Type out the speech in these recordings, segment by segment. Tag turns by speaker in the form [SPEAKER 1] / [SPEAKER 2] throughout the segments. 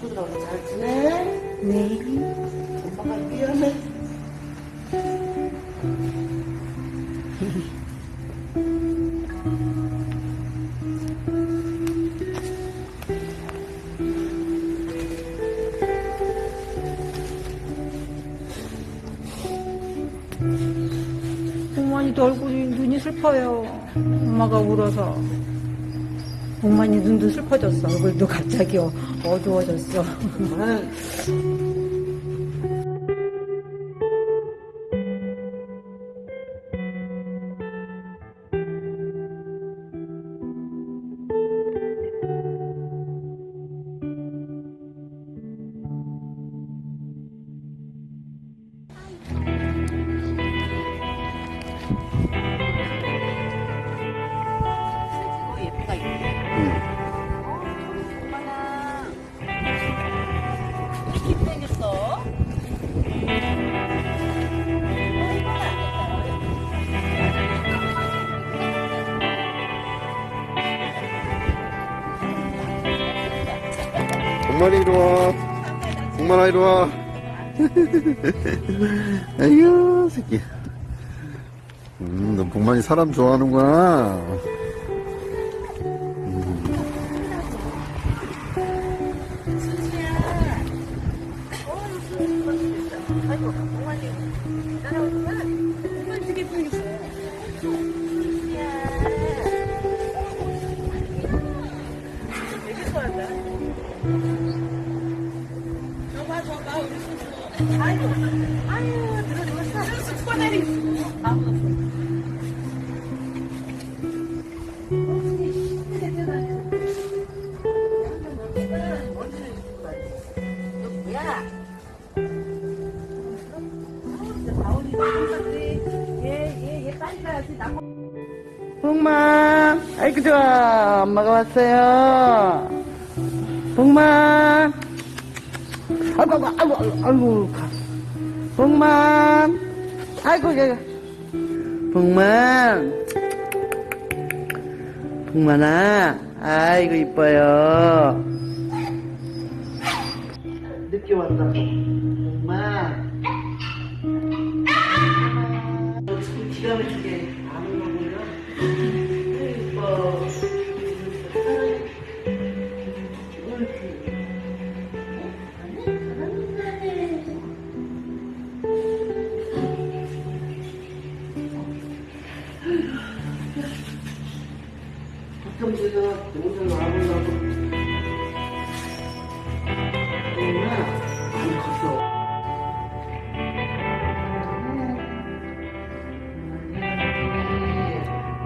[SPEAKER 1] 친구들하고 잘 지내?
[SPEAKER 2] 네.
[SPEAKER 1] 엄마가 미안해.
[SPEAKER 2] 봉만이도 얼굴이 눈이 슬퍼요. 엄마가 울어서. 봉만이 눈도 슬퍼졌어. 얼굴도 갑자기 어- 어두워졌어.
[SPEAKER 3] 엄마리 이리 와. 엄마나 이리 와. 아이고, 새끼. 음, 너 복만이 사람 좋아하는구나.
[SPEAKER 1] 복만, 아이고 좋아. 엄마가 왔어요. 복만. 아이고, 아이고, 아이고, 아이고. 복만. 아이고, 얘. 복만. 복만아. 아이고, 이뻐요. 늦게 왔다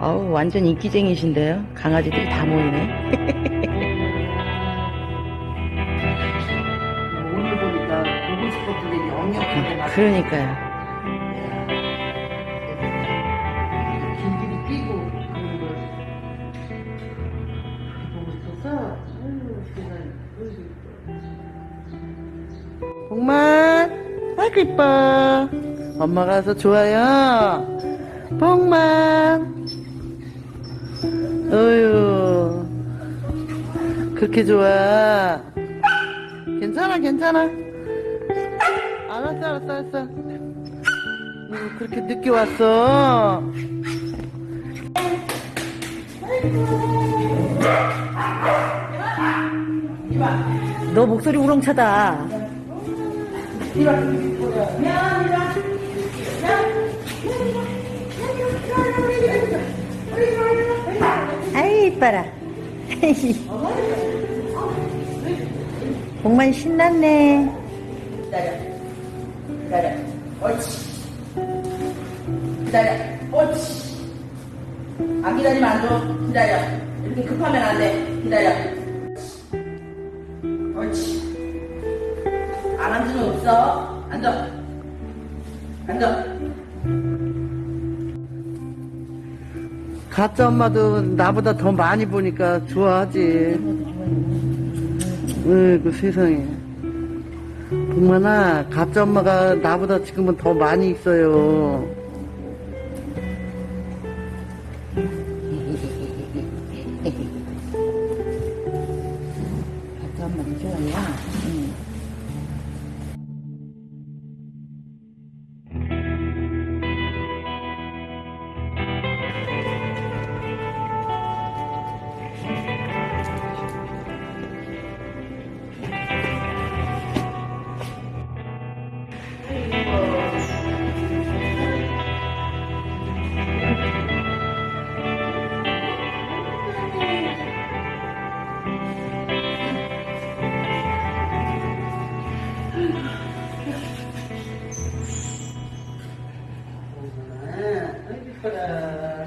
[SPEAKER 2] 어우, 완전 인기쟁이신데요? 강아지들이 다 모이네.
[SPEAKER 1] 오늘 보니까 보고 싶었던 얘기 엄격하게 나
[SPEAKER 2] 그러니까요.
[SPEAKER 1] 길길이 뛰고 그런 걸 보고 싶어서 아유 세상에 복만 아이고 이뻐 엄마가 와서 좋아요 복만 어휴. 그렇게 좋아. 괜찮아 괜찮아. 알았어 알았어 알았어. 음, 그렇게 늦게 왔어.
[SPEAKER 2] 너 목소리 우렁차다. 이뻐라. 복만 신났네.
[SPEAKER 1] 기다려. 기다려. 옳지. 기다려. 옳지. 안 기다리면 안줘. 기다려. 이렇게 급하면 안 돼. 기다려. 옳지. 안 앉으면 없어. 앉아. 앉아 가짜 엄마도 나보다 더 많이 보니까 좋아하지. 으이그 세상에. 동만아 가짜 엄마가 나보다 지금은 더 많이 있어요 엄마,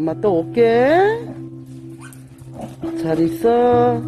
[SPEAKER 1] 엄마 또 올게. 잘 있어.